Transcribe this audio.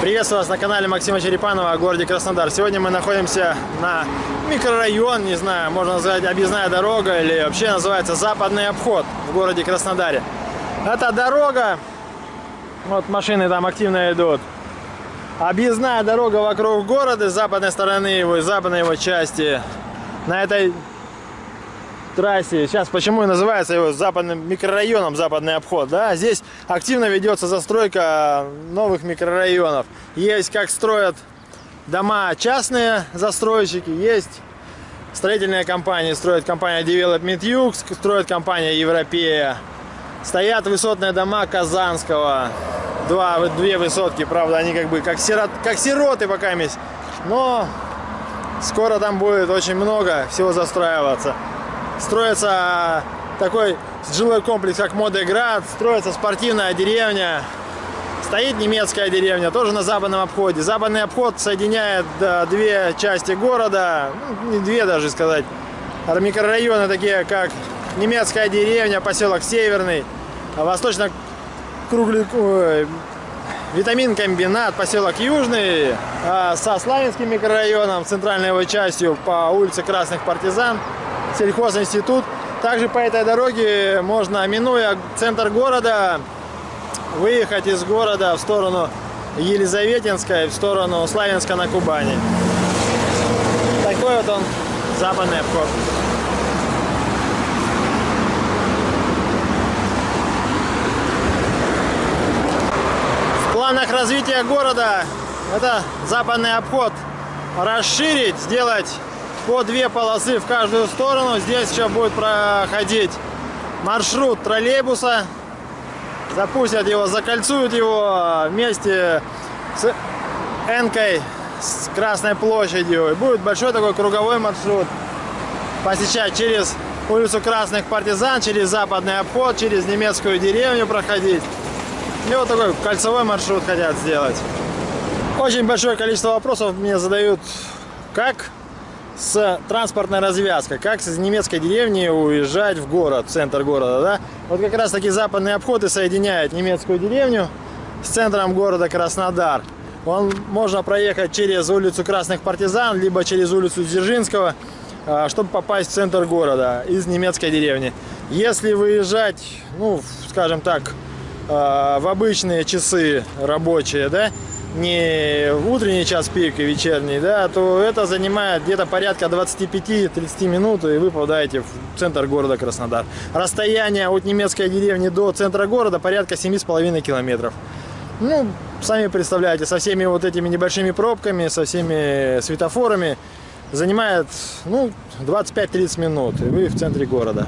Приветствую вас на канале Максима Черепанова о городе Краснодар. Сегодня мы находимся на микрорайон, не знаю, можно назвать объездная дорога или вообще называется западный обход в городе Краснодаре. Это дорога, вот машины там активно идут. Объездная дорога вокруг города с западной стороны его, с западной его части. На этой трассе. Сейчас почему и называется его западным микрорайоном западный обход. Да? Здесь активно ведется застройка новых микрорайонов. Есть как строят дома частные застройщики, есть строительные компании. Строит компания Development Юг, строит компания Европея. Стоят высотные дома Казанского. Два, две высотки, правда, они как бы как, сирот, как сироты пока есть. Но скоро там будет очень много всего застраиваться строится такой жилой комплекс, как Модеград, строится спортивная деревня, стоит немецкая деревня, тоже на западном обходе. Западный обход соединяет две части города, ну, не две даже сказать, микрорайоны такие, как немецкая деревня, поселок Северный, восточно круглый витамин комбинат, поселок Южный, а со Славянским микрорайоном, центральной его частью по улице Красных Партизан, сельхозинститут. Также по этой дороге можно, минуя центр города, выехать из города в сторону Елизаветинской, в сторону Славянска на Кубани. Такой вот он западный обход. В планах развития города это западный обход расширить, сделать по две полосы в каждую сторону. Здесь еще будет проходить маршрут троллейбуса. Запустят его, закольцуют его вместе с Энкой, с Красной площадью. И будет большой такой круговой маршрут. Посещать через улицу Красных Партизан, через западный обход, через немецкую деревню проходить. И вот такой кольцевой маршрут хотят сделать. Очень большое количество вопросов мне задают, как с транспортной развязкой, как из немецкой деревни уезжать в город, в центр города, да? Вот как раз таки западные обходы соединяют немецкую деревню с центром города Краснодар. Он можно проехать через улицу Красных Партизан, либо через улицу Дзержинского, а, чтобы попасть в центр города из немецкой деревни. Если выезжать, ну, скажем так, а, в обычные часы рабочие, да, не утренний час пик и вечерний, да, то это занимает где-то порядка 25-30 минут, и вы попадаете в центр города Краснодар. Расстояние от немецкой деревни до центра города порядка 7,5 километров. Ну, сами представляете, со всеми вот этими небольшими пробками, со всеми светофорами занимает, ну, 25-30 минут, и вы в центре города.